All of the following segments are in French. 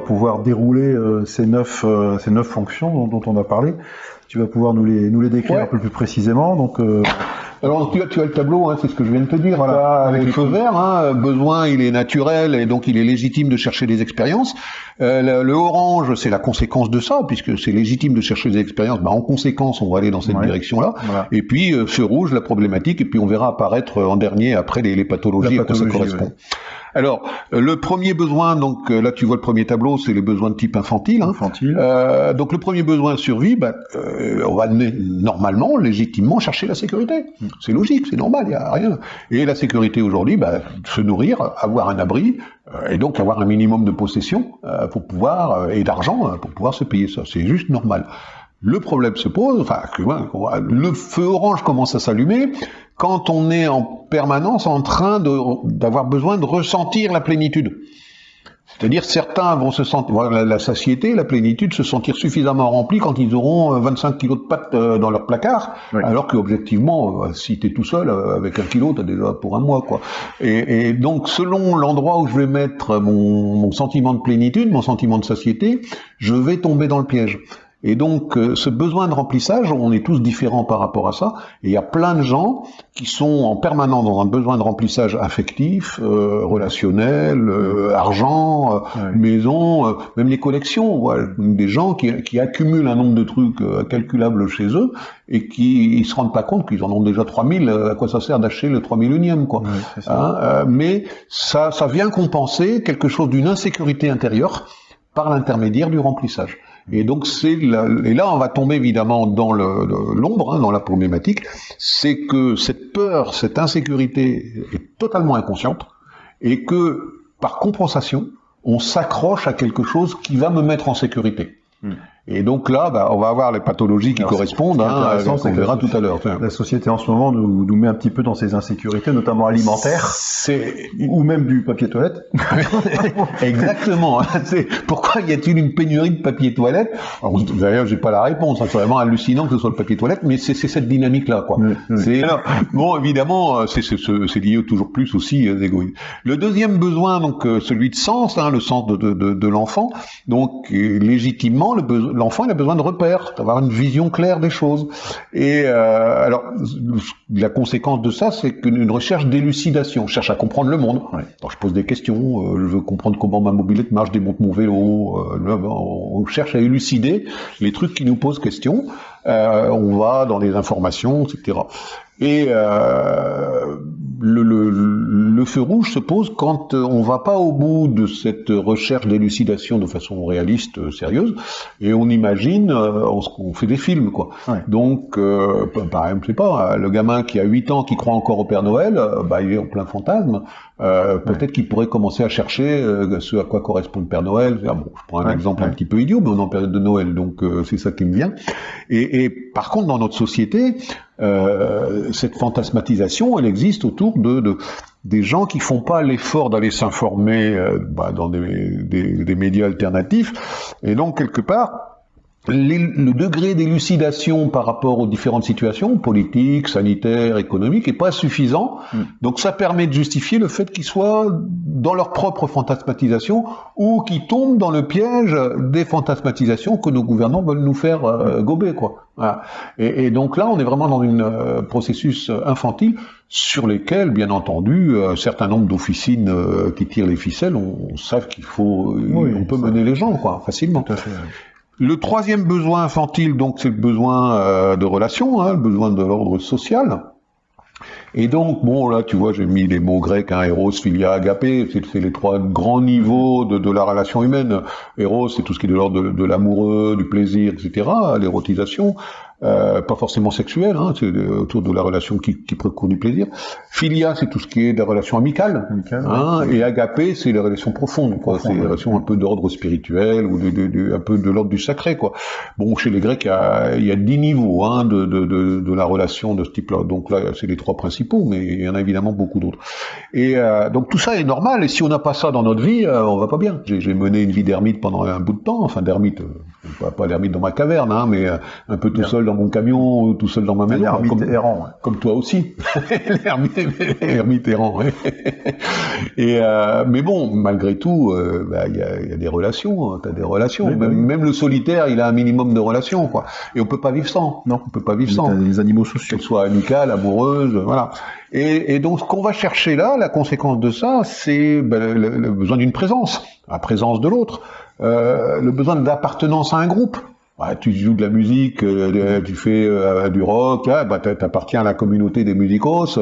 pouvoir dérouler euh, ces neuf euh, ces neuf fonctions dont, dont, on a parlé. Tu vas pouvoir nous les nous les décrire Ouais. un peu plus précisément. Donc euh, Alors tu as, tu as le tableau, hein, c'est ce que je viens de te dire. Voilà, avec les feux verts, hein, besoin, il est naturel et donc il est légitime de chercher des expériences. Euh, le, le orange, c'est la conséquence de ça, puisque c'est légitime de chercher des expériences. Bah, en conséquence, on va aller dans cette Ouais. direction-là. voilà. Et puis euh, feu rouge, la problématique, et puis on verra apparaître en dernier après les, les pathologies à quoi ça correspond. ouais. Alors, euh, le premier besoin, donc euh, là tu vois le premier tableau, c'est les besoins de type infantile. Hein. Infantile. Euh, donc le premier besoin survie, bah, euh, on va normalement, légitimement chercher la sécurité. Mm. C'est logique, c'est normal, il n'y a rien. Et la sécurité aujourd'hui, bah, se nourrir, avoir un abri, euh, et donc avoir un minimum de possession euh, pour pouvoir euh, et d'argent euh, pour pouvoir se payer ça. C'est juste normal. Le problème se pose, enfin, va- le feu orange commence à s'allumer quand on est en permanence en train d'avoir besoin de ressentir la plénitude. C'est-à-dire certains vont se sentir, voilà, la, satiété, la plénitude, se sentir suffisamment remplis quand ils auront euh, 25 kilos de pâtes euh, dans leur placard, Oui. alors que objectivement, euh, si t'es tout seul euh, avec un kilo, t'as déjà pour un mois, quoi. Et, et donc, selon l'endroit où je vais mettre mon, mon sentiment de plénitude, mon sentiment de satiété, je vais tomber dans le piège. Et donc, euh, ce besoin de remplissage, on est tous différents par rapport à ça. Et il y a plein de gens qui sont en permanence dans un besoin de remplissage affectif, euh, relationnel, euh, argent, euh, Ouais. maison, euh, même les collections. Des gens qui, qui accumulent un nombre de trucs euh, incalculables chez eux et qui ils se rendent pas compte qu'ils en ont déjà 3000. euh, à quoi ça sert d'acheter le 3000 unième, quoi Ouais, c'est ça. Hein, mais ça, ça vient compenser quelque chose d'une insécurité intérieure par l'intermédiaire du remplissage. Et donc c'est et là on va tomber évidemment dans l'ombre, hein, dans la problématique, c'est que cette peur, cette insécurité est totalement inconsciente et que par compensation on s'accroche à quelque chose qui va me mettre en sécurité. Hmm. Et donc là, bah, on va avoir les pathologies qui Alors, correspondent, hein, c'est que verra tout à l'heure. Enfin, La société en ce moment nous, nous met un petit peu dans ces insécurités, notamment alimentaires, C'est ou même du papier toilette. Exactement. C'est pourquoi y a-t-il une pénurie de papier toilette? D'ailleurs, j'ai pas la réponse. hein. C'est vraiment hallucinant que ce soit le papier toilette, mais c'est c'est cette dynamique-là, quoi. Oui, oui. C'est alors, bon, évidemment, euh, c'est c'est- c'est- c'est lié toujours plus aussi aux égoïsmes. Le deuxième besoin, donc euh, celui de sens, hein, le sens de, de, de, de l'enfant. Donc euh, légitimement, le beso- l'enfant il a besoin de repères, d'avoir une vision claire des choses. Et euh, alors, la conséquence de ça, c'est qu'une recherche d'élucidation, je cherche à comprendre le monde. Ouais. Alors je pose des questions, euh, je veux comprendre comment ma mobilette marche, démonte mon vélo. euh, on cherche à élucider les trucs qui nous posent question. Euh, on va dans les informations, etc. Et euh, le, le, le feu rouge se pose quand euh, on va pas au bout de cette recherche d'élucidation de façon réaliste, euh, sérieuse, et on imagine, euh, on, on fait des films, quoi. Ouais. Donc, euh, par exemple, je sais pas, le gamin qui a 8 ans, qui croit encore au Père Noël, bah, il est en plein fantasme. Euh, Peut-être qu'il pourrait commencer à chercher ce à quoi correspond le Père Noël. Ah, bon, je prends un Ouais, exemple un petit peu idiot, mais on est en période de Noël, donc euh, c'est ça qui me vient. Et, et par contre, dans notre société, euh, cette fantasmatisation, elle existe autour de, de des gens qui font pas l'effort d'aller s'informer euh, bah, dans des, des, des médias alternatifs. Et donc, quelque part, les- le degré d'élucidation par rapport aux différentes situations, politiques, sanitaires, économiques, est pas suffisant. Mm. Donc ça permet de justifier le fait qu'ils soient dans leur propre fantasmatisation ou qu'ils tombent dans le piège des fantasmatisations que nos gouvernants veulent nous faire euh, gober, quoi. Voilà. Et, et donc là, on est vraiment dans un processus euh, infantile sur lesquels, bien entendu, euh, un certain nombre d'officines euh, qui tirent les ficelles, on, on savent qu'il faut, euh, Oui, on peut ça- mener les gens, quoi, facilement. Tout à fait. Le troisième besoin infantile, donc, c'est le besoin euh, de relation, hein, le besoin de l'ordre social. Et donc, bon, là, tu vois, j'ai mis les mots grecs, hein, Eros, Philia, Agapé, c'est les trois grands niveaux de, de la relation humaine. Eros, c'est tout ce qui est de l'ordre de, de l'amoureux, du plaisir, etc., l'érotisation. Euh, pas forcément sexuelle, hein, c'est euh, autour de la relation qui, qui procure du plaisir. Philia, c'est tout ce qui est de la relation amicale. Hein, et agapé, c'est les relations profondes, quoi. C'est les relations un peu d'ordre spirituel ou de, de- de- un peu de l'ordre du sacré, quoi. Bon, chez les Grecs, il y a, il y a dix niveaux hein, de, de, de, de la relation de ce type-là. Donc là, c'est les trois mais il y en a évidemment beaucoup d'autres. Et euh, donc tout ça est normal. Et si on n'a pas ça dans notre vie, euh, on va pas bien. J'ai mené une vie d'ermite pendant un bout de temps, enfin d'ermite, euh, pas, pas l'ermite dans ma caverne, hein, mais euh, un peu tout seul dans mon camion, ou tout seul dans ma maison. L'ermite comme, errant. ouais. comme toi aussi. L'ermite errant, ouais. Et, euh, mais bon, malgré tout, euh, bah, il y, a, y a des relations, tu as des relations. Oui, bah même, oui. même le solitaire, il a un minimum de relations, quoi. Et on peut pas vivre sans. Non. On peut pas vivre sans des animaux sociaux. qu'elle soit amicale, amoureuse, voilà. Et, et donc, ce qu'on va chercher là, la conséquence de ça, c'est ben, le, besoin d'une présence, la présence de l'autre, euh, le besoin d'appartenance à un groupe. Ouais, tu joues de la musique, euh, tu fais euh, du rock, ah, bah, t'a- t'appartiens à la communauté des musicos.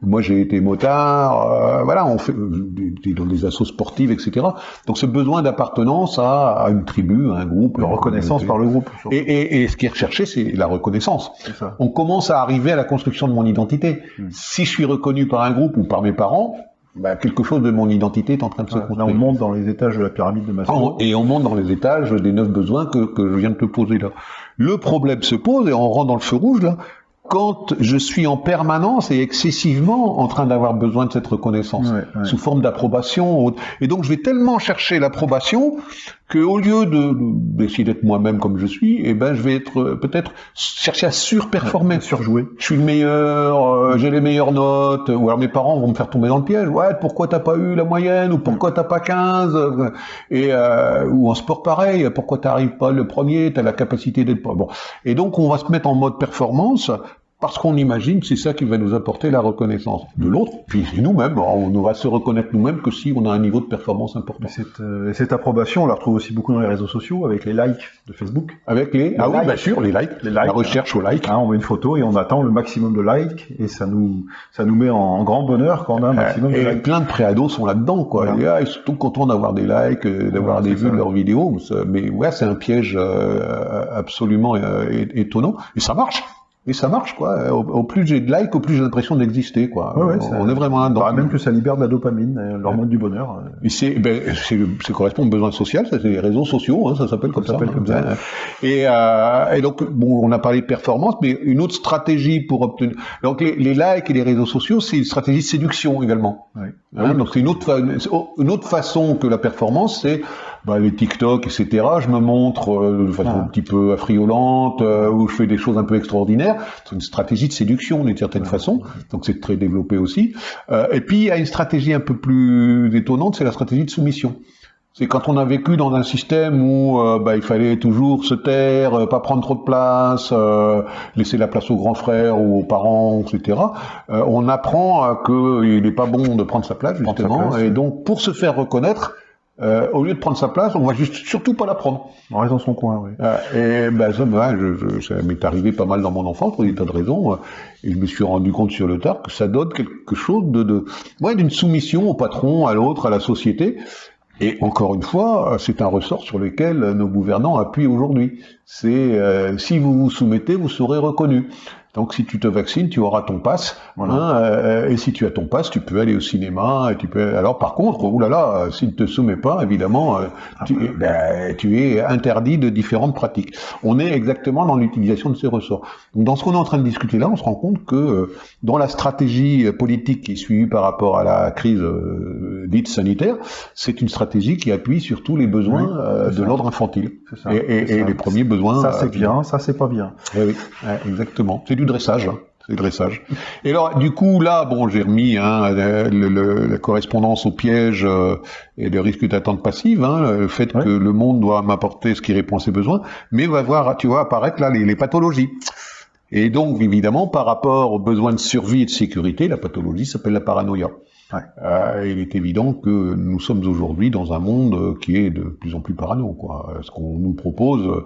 Moi, j'ai été motard. euh, voilà, on fait dans des assos sportives, etc. Donc, ce besoin d'appartenance à, à une tribu, à un groupe, une reconnaissance par le groupe. Et, et, et ce qui est recherché, c'est la reconnaissance on commence à arriver à la construction de mon identité. Hmm. Si je suis reconnu par un groupe ou par mes parents, bah, quelque chose de mon identité est en train de se Voilà. Là, on construire. monte dans les étages de la pyramide de Maslow. Et on monte dans les étages des neuf besoins que, que je viens de te poser là. Le problème se pose, et on rentre dans le feu rouge là, quand je suis en permanence et excessivement en train d'avoir besoin de cette reconnaissance, Ouais, ouais. sous forme d'approbation. Et donc je vais tellement chercher l'approbation que au lieu de d'essayer d'être moi-même comme je suis, eh ben je vais être euh, peut-être chercher à surperformer. Surjoué. Je suis le meilleur, euh, j'ai les meilleures notes, ou alors mes parents vont me faire tomber dans le piège. Ouais, pourquoi t'as pas eu la moyenne, ou pourquoi t'as pas 15 euh, Et euh, ou en sport pareil, pourquoi t'arrives pas le premier, t'as la capacité d'être bon. Et donc on va se mettre en mode performance parce qu'on imagine que c'est ça qui va nous apporter la reconnaissance de l'autre, puis nous-mêmes. On ne va se reconnaître nous-mêmes que si on a un niveau de performance important. Mais cette, euh, et cette approbation, on la retrouve aussi beaucoup dans les réseaux sociaux, avec les likes de Facebook. Avec les, ah oui, likes. bien sûr, les likes, Les la likes, recherche aux likes. Hein, on met une photo et on attend le maximum de likes, et ça nous, ça nous met en, en grand bonheur quand on a un maximum de Et likes. plein de préados sont là-dedans, quoi. Voilà. Et, ah, ils sont tout contents d'avoir des likes, euh, d'avoir Voilà, des vues ça, de leurs vidéos. Mais ouais, c'est un piège euh, absolument euh, étonnant. Et ça marche. Et ça marche, quoi. Au, au plus j'ai de likes, au plus j'ai l'impression d'exister, quoi. Ouais, ouais, on, ça- on est vraiment là-dedans. Bah, même que ça libère de la dopamine, euh, l'hormone du bonheur. euh. Et c'est, ben, ça correspond au besoin social, c'est les réseaux sociaux, hein, ça s'appelle comme ça. s'appelle comme ça. Et, euh, et donc, bon, on a parlé de performance, mais une autre stratégie pour obtenir. Donc, les, les likes et les réseaux sociaux, c'est une stratégie de séduction également. Ouais. Hein, donc, c'est une autre, une autre façon que la performance, c'est bah, les TikTok, etc. Je me montre euh, de façon Ah. un petit peu affriolante, euh, où je fais des choses un peu extraordinaires. C'est une stratégie de séduction d'une certaine façon. Donc, c'est très développé aussi. Euh, et puis, il y a une stratégie un peu plus étonnante, c'est la stratégie de soumission. C'est quand on a vécu dans un système où euh, bah, il fallait toujours se taire, euh, pas prendre trop de place, euh, laisser la place aux grands frères ou aux parents, etc. euh, on apprend qu'il n'est pas bon de prendre sa place, sa justement. place, et donc, pour se faire reconnaître, euh, au lieu de prendre sa place, on va juste surtout pas la prendre. On reste dans son coin, oui. Euh, et ben ça, ben, je, je- ça m'est arrivé pas mal dans mon enfance pour des tas de raisons, euh, et je me suis rendu compte sur le tard que ça donne quelque chose de, de ouais, d'une soumission au patron, à l'autre, à la société. Et encore une fois, euh, c'est un ressort sur lequel nos gouvernants appuient aujourd'hui. C'est euh, si vous vous soumettez, vous serez reconnu. Donc si tu te vaccines, tu auras ton pass. Voilà. hein, euh, et si tu as ton pass, tu peux aller au cinéma. Et tu peux. Alors par contre, oulala, euh, s'il ne te soumet pas, évidemment, euh, tu, ben, tu es interdit de différentes pratiques. On est exactement dans l'utilisation de ces ressorts. Donc dans ce qu'on est en train de discuter là, on se rend compte que euh, dans la stratégie politique qui est suivie par rapport à la crise euh, dite sanitaire, c'est une stratégie qui appuie sur tous les besoins Oui, de l'ordre infantile. Ça, Et, les premiers besoins. Ça, c'est bien, ça, c'est pas bien. eh oui, exactement. C'est du dressage. hein. C'est du dressage. Et alors, du coup, là, bon, j'ai remis hein, le- le- la correspondance au piège euh, et le risque d'attente passive, hein, le fait Ouais. que le monde doit m'apporter ce qui répond à ses besoins, mais va voir, tu vois, apparaître là les, les pathologies. Et donc, évidemment, par rapport aux besoins de survie et de sécurité, la pathologie s'appelle la paranoïa. Ouais. Euh, il est évident que nous sommes aujourd'hui dans un monde euh, qui est de plus en plus parano. Quoi. Ce qu'on nous propose,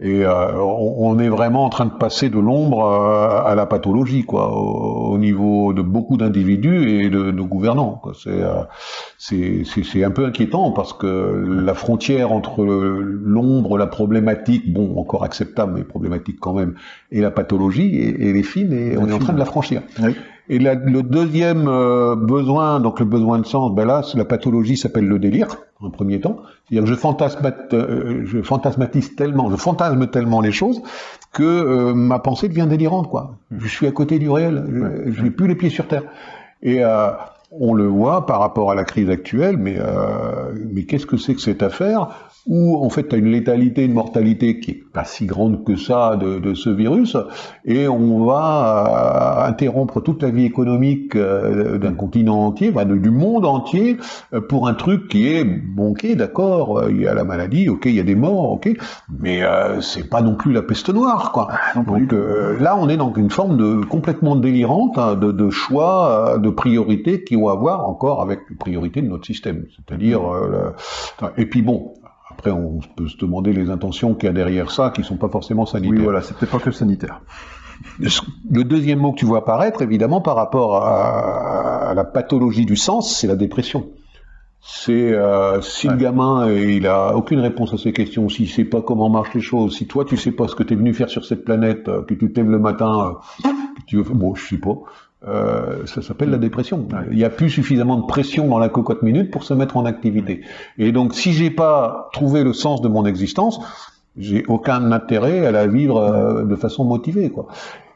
et euh, on, on est vraiment en train de passer de l'ombre euh, à la pathologie, quoi, au, au niveau de beaucoup d'individus et de nos gouvernants. C'est, euh, c'est, un peu inquiétant parce que la frontière entre l'ombre, la problématique, bon, encore acceptable, mais problématique quand même, et la pathologie, et, et les fines, et on est en train de la franchir. Oui. Et la- le deuxième euh, besoin, donc le besoin de sens, ben là, la pathologie s'appelle le délire, en premier temps. C'est-à-dire que je, fantasmate, euh, je fantasmatise tellement, je fantasme tellement les choses que euh, ma pensée devient délirante, quoi. Je suis à côté du réel, je- je n'ai plus les pieds sur terre. Et euh, on le voit par rapport à la crise actuelle, mais, euh, mais qu'est-ce que c'est que cette affaire où en fait tu as une létalité, une mortalité qui est pas si grande que ça de, de ce virus, et on va euh, interrompre toute la vie économique euh, d'un continent entier, du monde entier, euh, pour un truc qui est bon, ok, d'accord, il y a la maladie, ok, il y a des morts, ok, mais c'est pas non plus la peste noire, quoi. Ah, Donc là, on est dans une forme de complètement délirante hein, de, de, choix, de priorités qui ont à voir encore avec les priorités de notre système, c'est-à-dire, et puis bon, après, on peut se demander les intentions qu'il y a derrière ça, qui ne sont pas forcément sanitaires. Oui, voilà, c'est peut-être pas que sanitaire. Le deuxième mot que tu vois apparaître, évidemment, par rapport à, la pathologie du sens, c'est la dépression. C'est euh, si le gamin il a aucune réponse à ces questions, s'il sait pas comment marchent les choses, si toi tu sais pas ce que tu es venu faire sur cette planète, euh, que tu t'aimes le matin, euh, que tu veux, bon je sais pas, euh, ça s'appelle la dépression. Il n'y a plus suffisamment de pression dans la cocotte minute pour se mettre en activité. Et donc, si j'ai pas trouvé le sens de mon existence, j'ai aucun intérêt à la vivre euh, de façon motivée, quoi.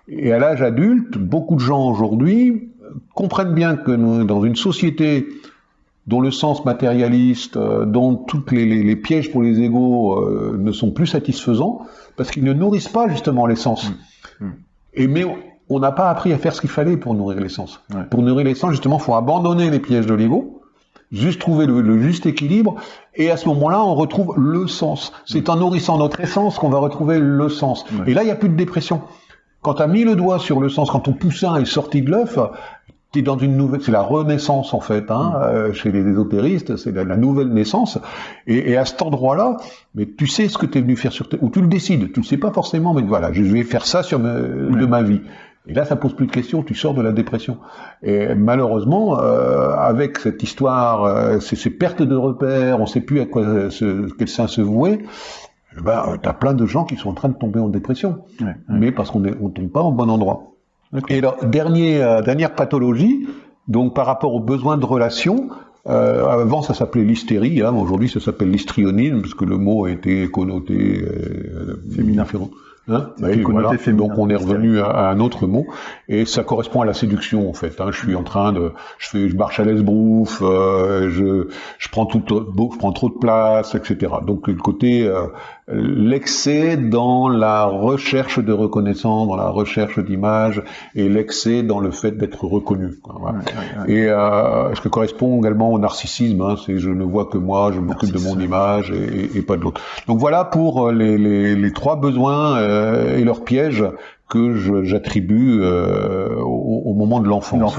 Et à l'âge adulte, beaucoup de gens aujourd'hui comprennent bien que nous, dans une société dont le sens matérialiste, euh, dont tous les, les, pièges pour les égaux ne sont plus satisfaisants, parce qu'ils ne nourrissent pas justement l'essence. Mmh. Mmh. Et mais on n'a pas appris à faire ce qu'il fallait pour nourrir l'essence. Pour nourrir l'essence, justement, il faut abandonner les pièges de l'ego, juste trouver le, juste équilibre, et à ce moment-là, on retrouve le sens. C'est en nourrissant notre essence qu'on va retrouver le sens. Et là, il n'y a plus de dépression. Quand tu as mis le doigt sur le sens, quand ton poussin est sorti de l'œuf, tu es dans une nouvelle, c'est la renaissance en fait, hein, mm. euh, chez les ésotéristes, c'est la, nouvelle naissance. Et, à cet endroit-là, mais tu sais ce que tu es venu faire sur terre, ou tu le décides, tu le sais pas forcément, mais voilà, je vais faire ça sur de ma vie. Et là, ça pose plus de questions, tu sors de la dépression. Et malheureusement, euh, avec cette histoire, euh, ces, pertes de repères, on ne sait plus à quoi se, quel sein se vouer, eh ben, tu as plein de gens qui sont en train de tomber en dépression. Mais parce qu'on ne tombe pas au bon endroit. Et alors, dernier, euh, dernière pathologie, donc par rapport aux besoins de relations, euh, avant, ça s'appelait l'hystérie. Hein, Aujourd'hui, ça s'appelle l'histrionisme, parce que le mot a été connoté euh, féminin. Hein donc on est revenu à, un autre mot et ça correspond à la séduction en fait. Hein. Je suis en train de, je fais, je marche à l'esbrouf, euh, je, je prends tout, je prends trop de place, etc. Donc le côté euh, l'excès dans la recherche de reconnaissance, dans la recherche d'image et l'excès dans le fait d'être reconnu. Et euh, ce que correspond également au narcissisme, hein, c'est je ne vois que moi, je m'occupe de mon image et, et, pas de l'autre. Donc voilà pour les, les, les trois besoins euh, et leurs pièges que j'attribue euh, au, au, moment de l'enfance.